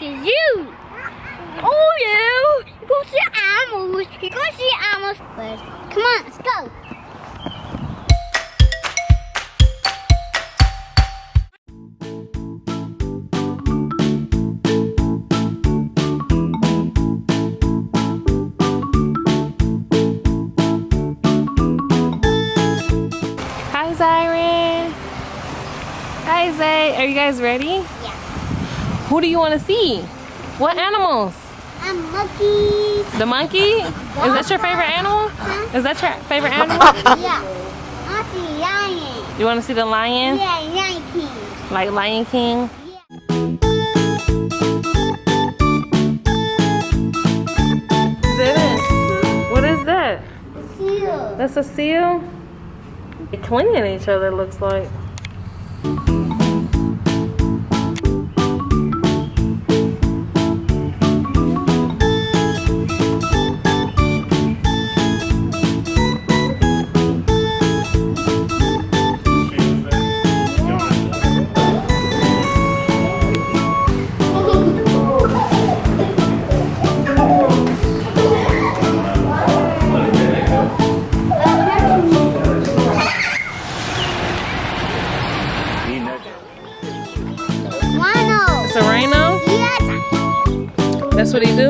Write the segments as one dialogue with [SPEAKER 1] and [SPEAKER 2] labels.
[SPEAKER 1] like a zoo. Oh, yeah. You go see animals. You go see animals. But come on, let's go.
[SPEAKER 2] Hi, Zyron. Hi, Zay. Are you guys ready? Who do you want to see? What animals?
[SPEAKER 1] I'm monkeys.
[SPEAKER 2] The monkey? Is that your favorite animal? Is that your favorite animal?
[SPEAKER 1] Yeah. I see lion.
[SPEAKER 2] You want to see the lion?
[SPEAKER 1] Yeah, lion king.
[SPEAKER 2] Like Lion King? Zayden, what is that?
[SPEAKER 1] Seal.
[SPEAKER 2] That's a seal? They're clinging to each other, looks like.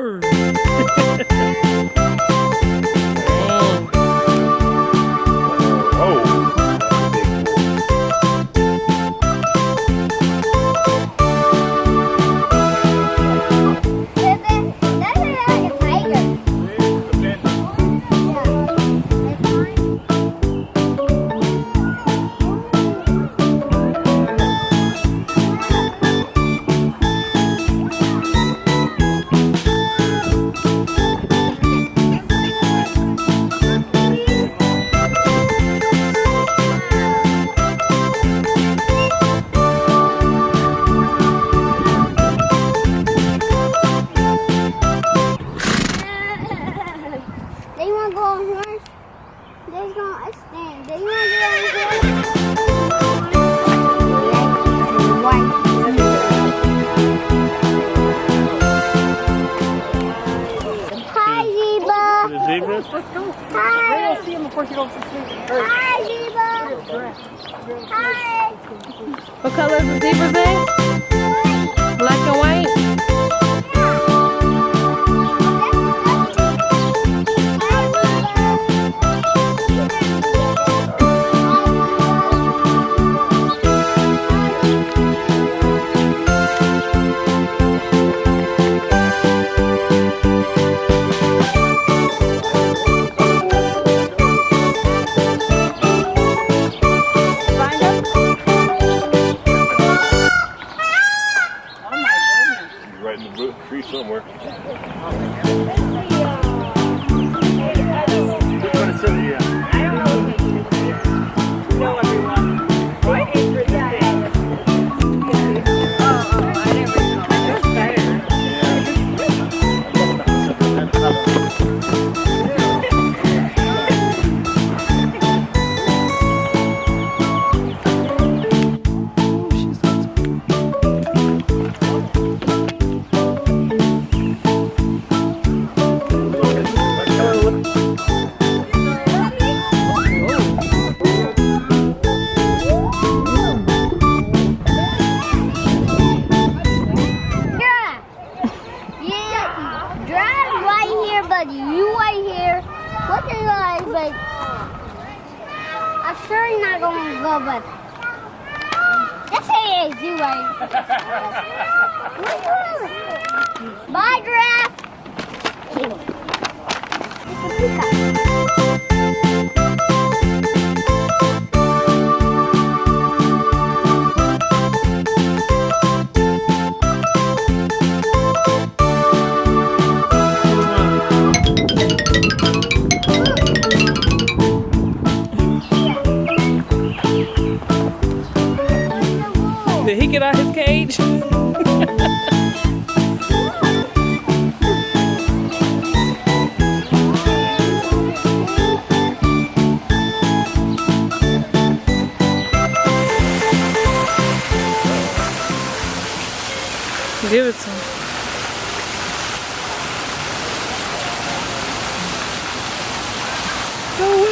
[SPEAKER 2] Roar.
[SPEAKER 1] They want to go on horse. They're going to stand. They want to go on horse. Hi, Zebra.
[SPEAKER 3] Zebras?
[SPEAKER 1] Hi. Hi, Zebra. Hi.
[SPEAKER 2] What color is the zebra thing?
[SPEAKER 3] Tree somewhere.
[SPEAKER 1] Yeah. Yeah. Drive but you right here. Look at you guys, but I'm sure he's not going to go, but let's say it's you right. Bye, giraffe.
[SPEAKER 2] дивиться. Oh,